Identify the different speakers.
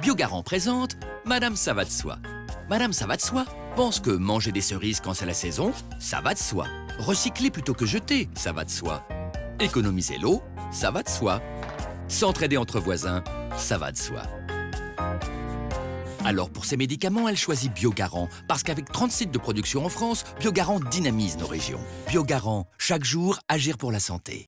Speaker 1: Biogarant présente Madame ça va de soi. Madame ça va de soi pense que manger des cerises quand c'est la saison, ça va de soi. Recycler plutôt que jeter, ça va de soi. Économiser l'eau, ça va de soi. S'entraider entre voisins, ça va de soi. Alors pour ces médicaments, elle choisit Biogarant, parce qu'avec 30 sites de production en France, Biogarant dynamise nos régions. Biogarant, chaque jour, agir pour la santé.